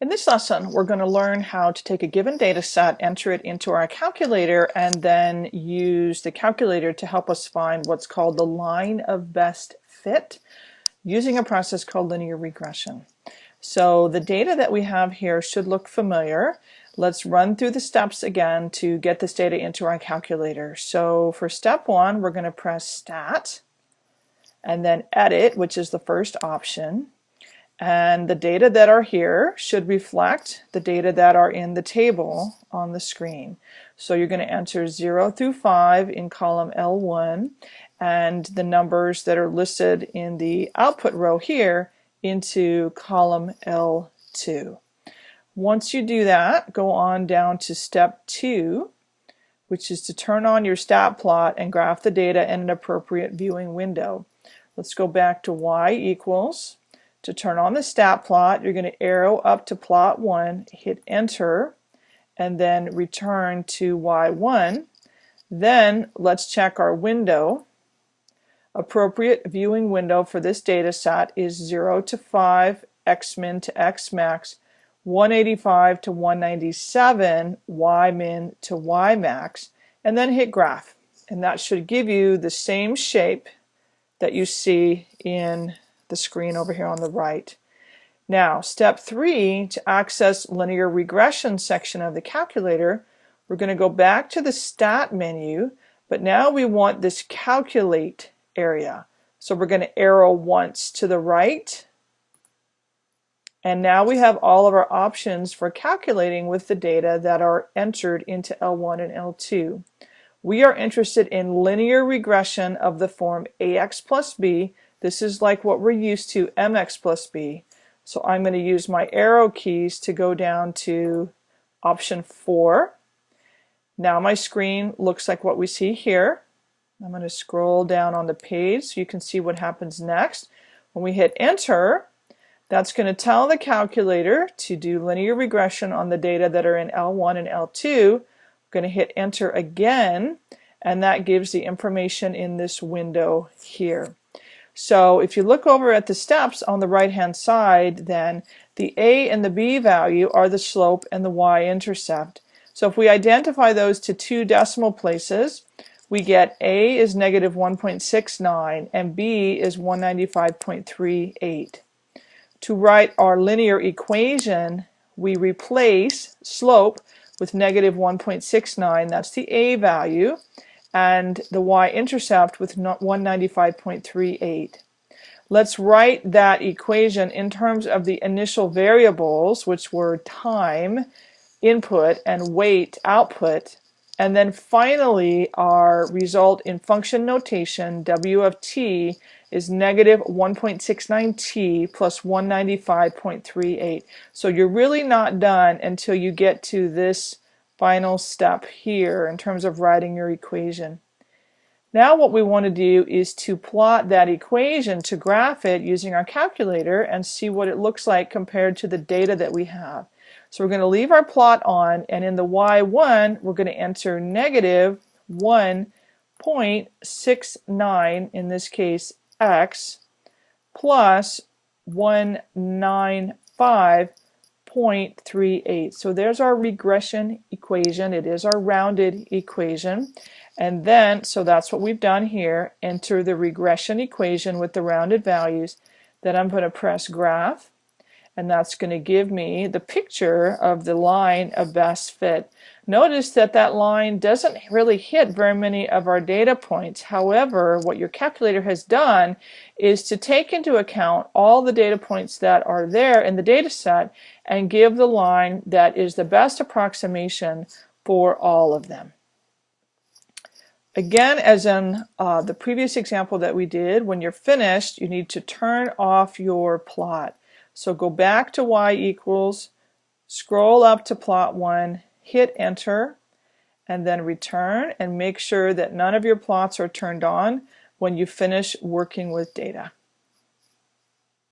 In this lesson, we're going to learn how to take a given data set, enter it into our calculator, and then use the calculator to help us find what's called the line of best fit using a process called linear regression. So the data that we have here should look familiar. Let's run through the steps again to get this data into our calculator. So for step one, we're going to press Stat and then Edit, which is the first option. And the data that are here should reflect the data that are in the table on the screen. So you're going to enter 0 through 5 in column L1 and the numbers that are listed in the output row here into column L2. Once you do that, go on down to step 2, which is to turn on your stat plot and graph the data in an appropriate viewing window. Let's go back to y equals to turn on the stat plot, you're going to arrow up to plot 1, hit enter, and then return to Y1. Then let's check our window. Appropriate viewing window for this data set is 0 to 5, X-min to X-max, 185 to 197, Y-min to Y-max, and then hit graph. And that should give you the same shape that you see in the screen over here on the right. Now, step three, to access linear regression section of the calculator, we're going to go back to the stat menu, but now we want this calculate area. So we're going to arrow once to the right, and now we have all of our options for calculating with the data that are entered into L1 and L2. We are interested in linear regression of the form AX plus B this is like what we're used to, mx plus b. So I'm going to use my arrow keys to go down to option 4. Now my screen looks like what we see here. I'm going to scroll down on the page so you can see what happens next. When we hit enter, that's going to tell the calculator to do linear regression on the data that are in L1 and L2. Going to hit enter again and that gives the information in this window here. So if you look over at the steps on the right hand side then the a and the b value are the slope and the y-intercept. So if we identify those to two decimal places we get a is negative 1.69 and b is 195.38. To write our linear equation we replace slope with negative 1.69 that's the a value and the y-intercept with 195.38. Let's write that equation in terms of the initial variables, which were time, input, and weight, output. And then finally, our result in function notation, w of t, is negative 1.69t plus 195.38. So you're really not done until you get to this final step here in terms of writing your equation. Now what we want to do is to plot that equation to graph it using our calculator and see what it looks like compared to the data that we have. So we're going to leave our plot on and in the y1 we're going to enter negative 1.69 in this case x plus 195 0.38. So there's our regression equation. It is our rounded equation. And then, so that's what we've done here, enter the regression equation with the rounded values. Then I'm going to press graph and that's going to give me the picture of the line of best fit. Notice that that line doesn't really hit very many of our data points. However, what your calculator has done is to take into account all the data points that are there in the data set and give the line that is the best approximation for all of them. Again, as in uh, the previous example that we did, when you're finished, you need to turn off your plot. So go back to y equals, scroll up to plot 1, hit enter, and then return and make sure that none of your plots are turned on when you finish working with data.